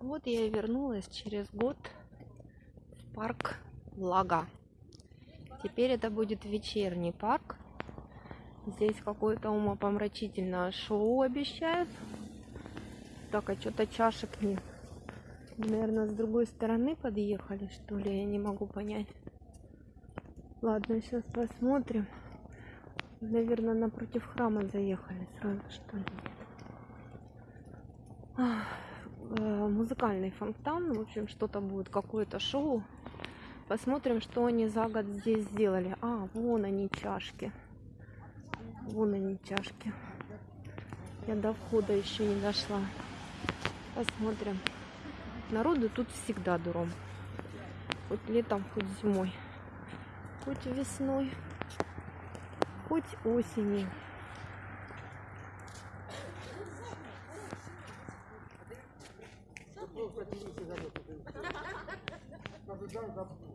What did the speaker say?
Вот я и вернулась через год в парк Лага. Теперь это будет вечерний парк. Здесь какое-то умопомрачительное шоу обещают. Так, а что-то чашек нет. Наверное, с другой стороны подъехали, что ли, я не могу понять. Ладно, сейчас посмотрим. Наверное, напротив храма заехали сразу, что ли. Ах, музыкальный фонтан. В общем, что-то будет, какое-то шоу. Посмотрим, что они за год здесь сделали. А, вон они чашки. Вон они чашки. Я до входа еще не дошла. Посмотрим. Народу тут всегда дуром. Хоть летом, хоть зимой. Хоть весной. Хоть осенью. Каждый день